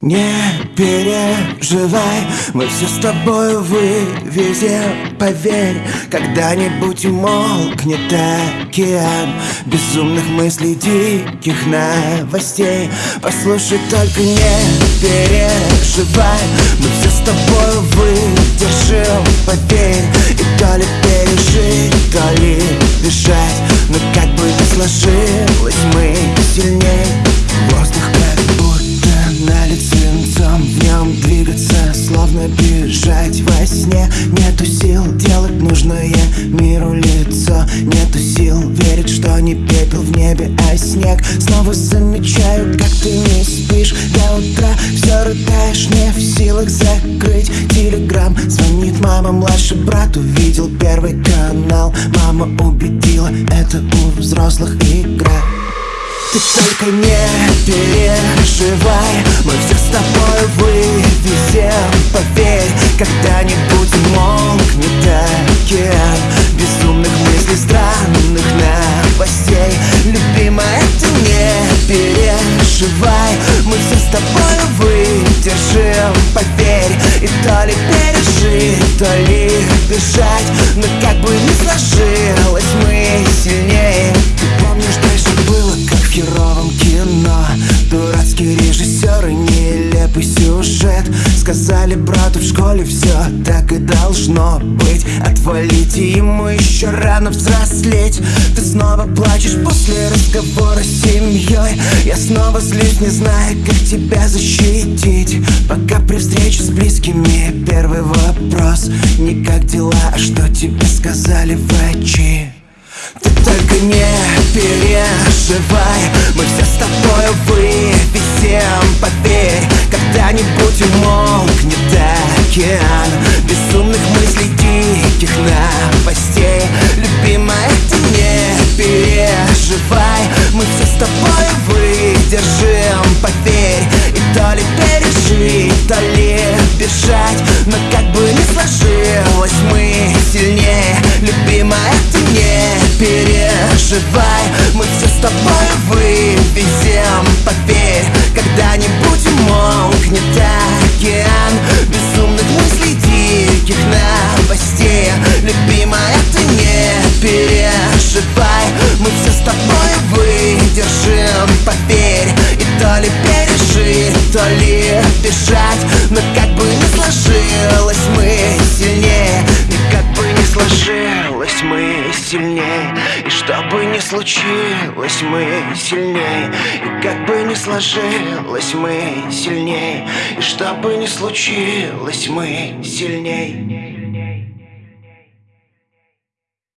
Не переживай, мы все с тобой вывезем, поверь Когда-нибудь умолкнет океан. Безумных мыслей, диких новостей. Послушай, только не переживай Мы все с тобой выдержим, поверь И то ли пережить, то ли бежать. Но как бы ни сложилось, мы сильнее. Воздух бежать во сне. Нету сил делать нужное миру лицо. Нету сил верить, что не пепел в небе, а снег. Снова замечаю, как ты не спишь. До утра Все рыдаешь, не в силах закрыть. Телеграм Звонит мама, младший брат увидел первый канал. Мама убедила, это у взрослых игра. Ты только не переживай Когда-нибудь умолкнет океан Безумных мыслей, странных новостей. Любимая, ты не переживай Мы все с тобой выдержим, поверь И то ли пережить, то ли бежать Но как бы ни сложилось, мы сильнее. Ты помнишь, дальше было как в херовом кино? Дурацкие режиссеры, нелепый сюжет Сказали брату в школе все так и должно быть. Отвалите ему еще рано взрослеть. Ты снова плачешь после разговора с семьей Я снова злюсь, не зная, как тебя защитить. Пока при встрече с близкими первый вопрос. Не как дела, а что тебе сказали врачи? Ты только не переживай Мы все океан. Безумных мыслей, диких новостей Любимая, ты не переживай Мы все с тобой выдержим, поверь И то ли пережить, то ли бежать Но как бы ни сложилось, мы сильнее. Любимая, ты не переживай Мы все с тобой вывезем, поверь Когда-нибудь умолкнет океан тобой выдержим, поверь И то ли пережить, то ли бежать. Но как бы ни сложилось, мы сильнее. И как бы ни сложилось, мы сильнее. И что бы ни случилось, мы сильнее. И как бы ни сложилось, мы сильнее. И что бы ни случилось, мы сильнее